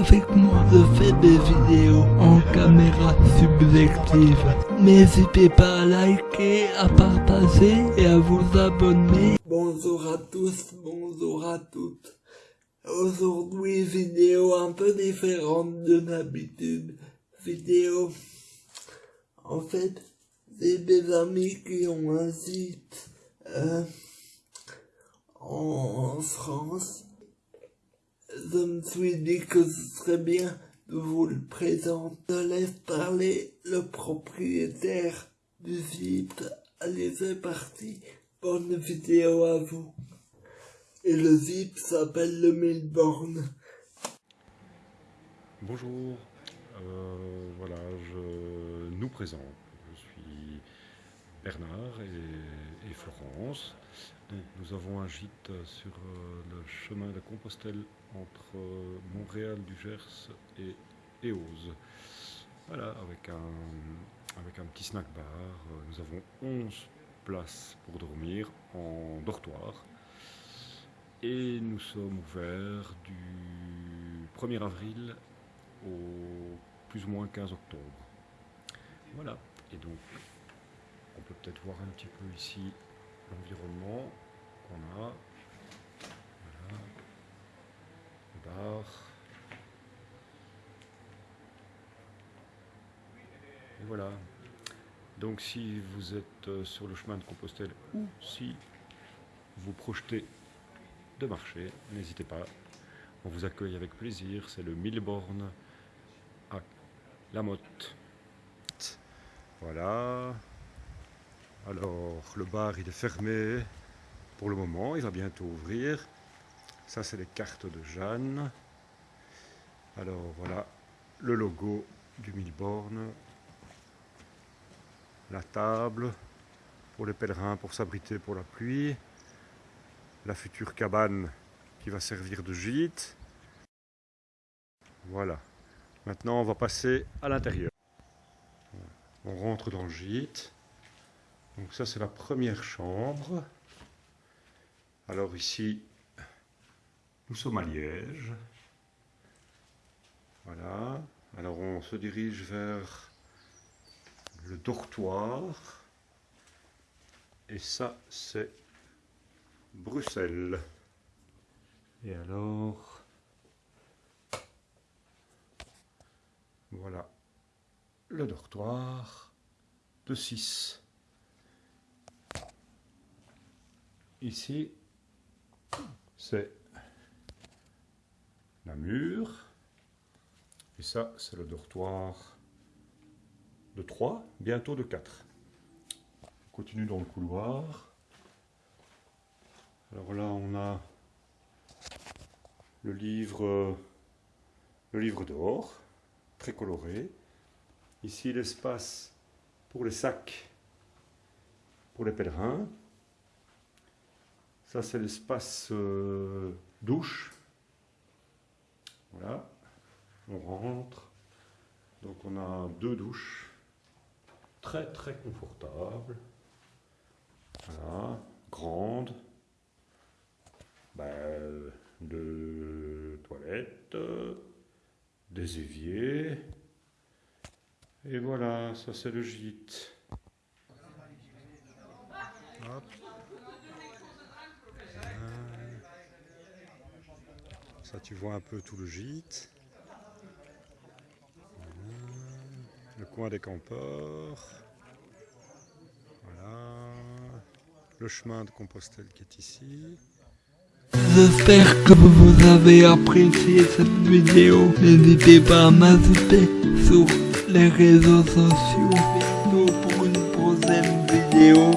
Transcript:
avec moi. Je fais des vidéos en caméra subjective. N'hésitez pas à liker, à partager et à vous abonner. Bonjour à tous, bonjour à toutes. Aujourd'hui, vidéo un peu différente de d'habitude. Vidéo, en fait, c'est des amis qui ont un site euh, en France. Je me suis dit que ce serait bien de vous le présenter. Je laisse parler le propriétaire du site. Allez, c'est parti. Bonne vidéo à vous. Et le site s'appelle le Milborn. Bonjour, euh, voilà, je nous présente. Je suis Bernard et, Florence. nous avons un gîte sur euh, le chemin de Compostelle entre euh, Montréal du Gers et Éose. Voilà, avec un, avec un petit snack bar. Nous avons 11 places pour dormir en dortoir. Et nous sommes ouverts du 1er avril au plus ou moins 15 octobre. Voilà, et donc peut-être voir un petit peu ici l'environnement qu'on a. Voilà, le bar. Et voilà. Donc si vous êtes euh, sur le chemin de Compostelle ou si vous projetez de marcher, n'hésitez pas. On vous accueille avec plaisir. C'est le Milborn à La Motte. Voilà. Alors, le bar, il est fermé pour le moment. Il va bientôt ouvrir. Ça, c'est les cartes de Jeanne. Alors, voilà le logo du Milborn. La table pour les pèlerins pour s'abriter pour la pluie la future cabane qui va servir de gîte. Voilà. Maintenant, on va passer à l'intérieur. On rentre dans le gîte. Donc ça, c'est la première chambre. Alors ici, nous sommes à Liège. Voilà. Alors on se dirige vers le dortoir. Et ça, c'est Bruxelles. Et alors, voilà le dortoir de 6. Ici, c'est la mur. Et ça, c'est le dortoir de 3, bientôt de 4. On continue dans le couloir. Alors là, on a le livre, le livre d'or, très coloré. Ici, l'espace pour les sacs, pour les pèlerins. Ça, c'est l'espace euh, douche. Voilà, on rentre. Donc, on a deux douches très très confortables. Voilà, grandes ben, de toilettes, des éviers. Et voilà, ça c'est le gîte. Ça tu vois un peu tout le gîte. Le coin des campeurs. Voilà. Le chemin de Compostelle qui est ici. J'espère que vous avez apprécié cette vidéo. N'hésitez pas à m'ajouter sur les réseaux sociaux. pour une prochaine vidéo.